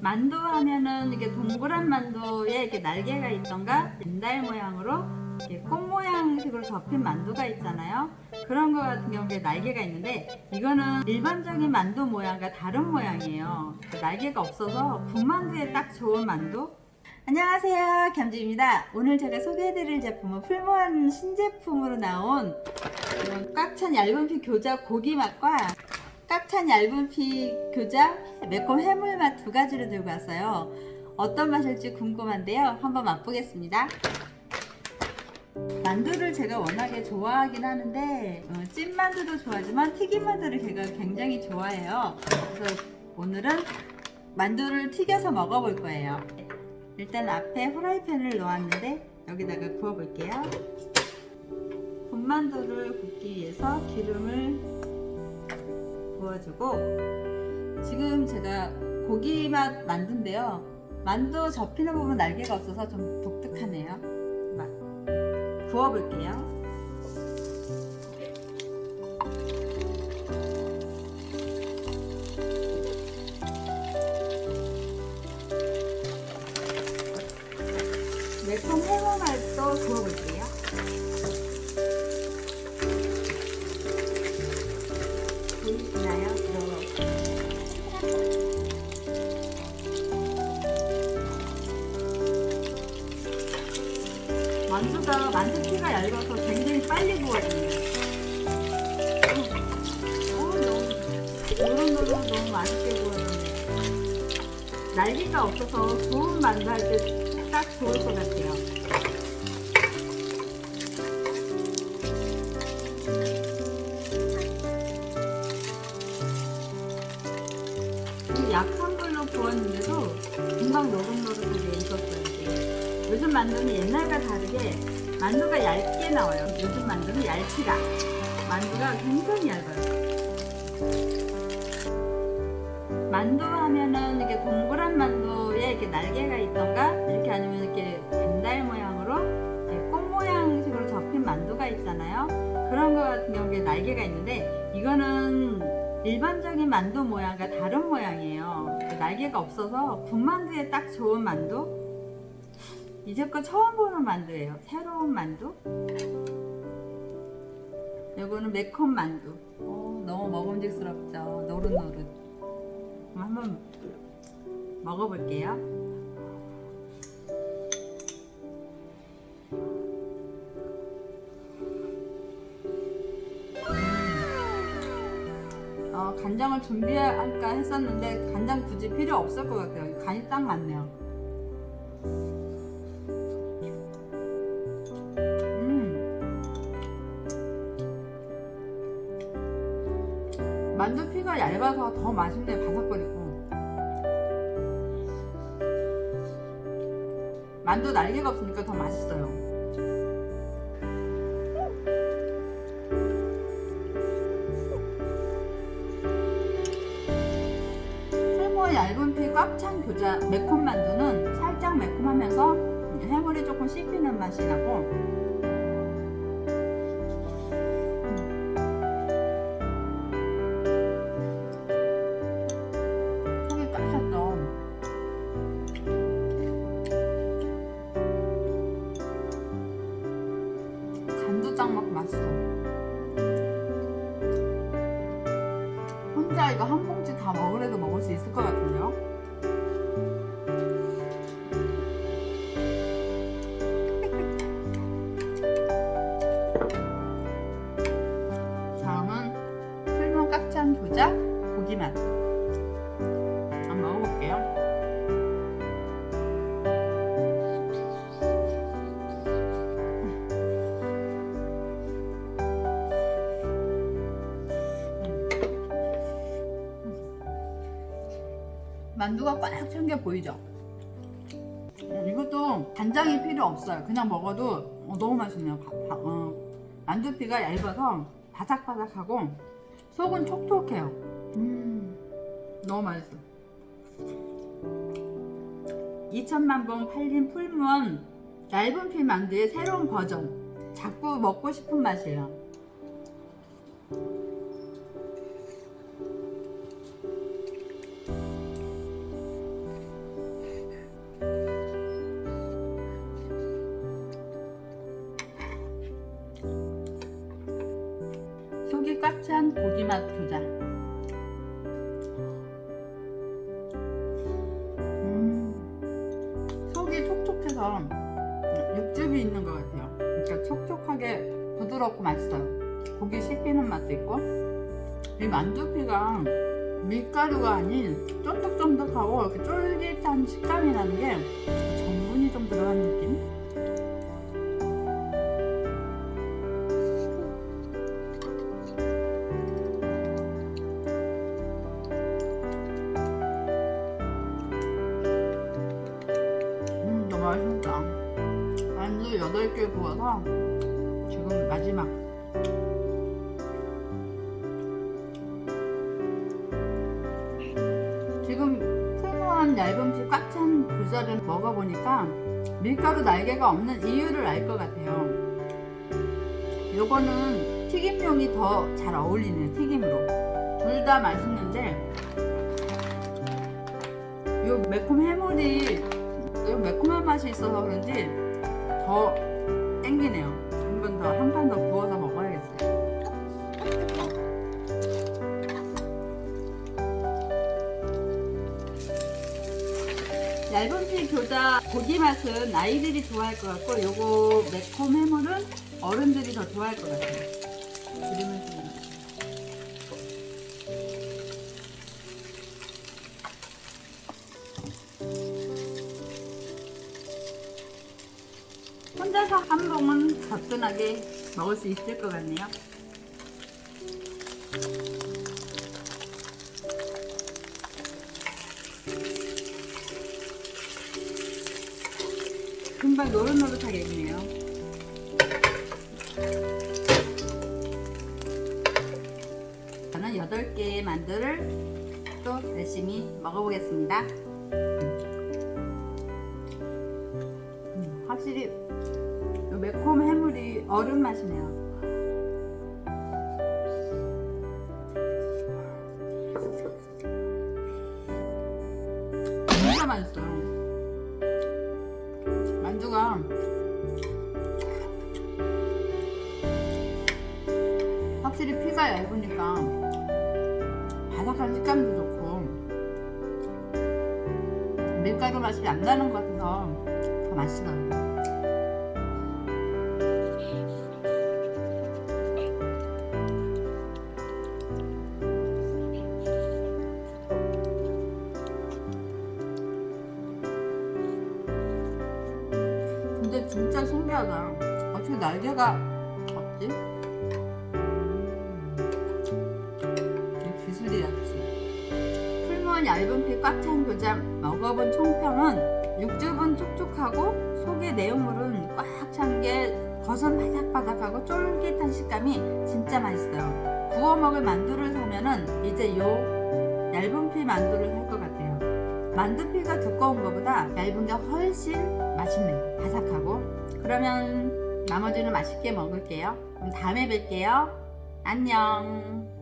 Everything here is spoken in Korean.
만두 하면은 이게 동그란 만두에 이렇게 날개가 있던가 벤달 모양으로 이렇게 꽃 모양식으로 접힌 만두가 있잖아요. 그런 거 같은 경우에 날개가 있는데 이거는 일반적인 만두 모양과 다른 모양이에요. 날개가 없어서 군만두에 딱 좋은 만두. 안녕하세요 겸지입니다. 오늘 제가 소개해드릴 제품은 풀무원 신제품으로 나온 이런 꽉찬 얇은 피 교자 고기 맛과 꽉찬 얇은 피 교자 매콤 해물 맛 두 가지를 들고 왔어요. 어떤 맛일지 궁금한데요. 한번 맛보겠습니다. 만두를 제가 워낙에 좋아하긴 하는데 어, 찐만두도 좋아하지만 튀김만두를 제가 굉장히 좋아해요. 그래서 오늘은 만두를 튀겨서 먹어볼 거예요. 일단 앞에 후라이팬을 놓았는데 여기다가 구워볼게요. 군만두를 굽기 위해서 기름을 부어주고 지금 제가 고기 맛 만두인데요. 만두 접히는 부분 날개가 없어서 좀 독특하네요. 막 구워볼게요. 노릇노릇 너무 맛있게 구워졌네요. 날개가 없어서 구운 만두 할 때 딱 좋을 것 같아요. 약한 불로 구웠는데도 금방 노릇노릇하게 익었어요. 이게. 요즘 만두는 옛날과 다르게 만두가 얇게 나와요. 요즘 만두는 얇지가 만두가 굉장히 얇아요. 만두 하면은 이게 동그란 만두에 이렇게 날개가 있던가 이렇게 아니면 이렇게 반달 모양으로 이렇게 꽃 모양식으로 접힌 만두가 있잖아요. 그런 거 같은 경우에 날개가 있는데 이거는 일반적인 만두 모양과 다른 모양이에요. 날개가 없어서 군만두에 딱 좋은 만두. 이제껏 처음 보는 만두예요. 새로운 만두. 이거는 매콤 만두. 오, 너무 먹음직스럽죠. 노릇노릇. 한번 먹어볼게요. 어, 간장을 준비할까 했었는데 간장 굳이 필요 없을 것 같아요. 간이 딱 맞네요. 음. 만두피가 얇아서 더 맛있네 바삭거리고 만두 날개가 없으니까 더 맛있어요. 풀무 얇은 피 꽉 찬 교자 매콤 만두는 살짝 매콤하면서 해물이 조금 씹히는 맛이 나고 먹고 맛있어 혼자 이거 한 봉지 다 먹으래도 먹을 수 있을 것 같은데요? 만두가 꽉 찬 게 보이죠? 어, 이것도 간장이 필요 없어요. 그냥 먹어도 어, 너무 맛있네요. 바, 바, 어, 만두피가 얇아서 바삭바삭하고 속은 촉촉해요. 음, 너무 맛있어. 2천만 번 팔린 풀무원 얇은 피 만두의 새로운 버전. 자꾸 먹고 싶은 맛이에요. 꽉찬 고기맛 교자. 음, 속이 촉촉해서 육즙이 있는 것 같아요. 그러니까 촉촉하게 부드럽고 맛있어요. 고기 씹히는 맛도 있고 이 만두피가 밀가루가 아닌 쫀득쫀득하고 이렇게 쫄깃한 식감이 나는 게 전분이 좀 들어간 느낌? 만두 8개 구워서 지금 마지막. 지금 풍부한 얇은 피꽉찬 불살을 먹어보니까 밀가루 날개가 없는 이유를 알 것 같아요. 요거는 튀김용이 더 잘 어울리네요, 튀김으로. 둘 다 맛있는데, 요 매콤 해물이, 요 매콤한 맛이 있어서 그런지 더 땡기네요. 한 번 더, 한 판 더 구워서 먹어야겠어요. 얇은 피 교자 고기 맛은 아이들이 좋아할 것 같고 요거 매콤 해물은 어른들이 더 좋아할 것 같아요. 혼자서 한 봉은 거뜬하게 먹을 수 있을 것 같네요. 금방 노릇노릇하게 익네요. 저는 8개의 만두를 또 열심히 먹어보겠습니다. 음, 확실히 얼음 맛이네요. 진짜 맛있어요. 만두가 확실히 피가 얇으니까 바삭한 식감도 좋고 밀가루 맛이 안 나는 것 같아서 더 맛있어요. 진짜 신기하다. 어떻게 날개가 없지? 이게 기술이 역시. 풀무원 얇은 피 꽉찬 교장 먹어본 총평은 육즙은 촉촉하고 속의 내용물은 꽉 찬 게 겉은 바삭바삭하고 쫄깃한 식감이 진짜 맛있어요. 구워 먹을 만두를 사면은 이제 요 얇은 피 만두를 살 것 같아요. 만두피가 두꺼운 것보다 얇은 게 훨씬 맛있네요. 바삭하고. 그러면 나머지는 맛있게 먹을게요. 그럼 다음에 뵐게요. 안녕.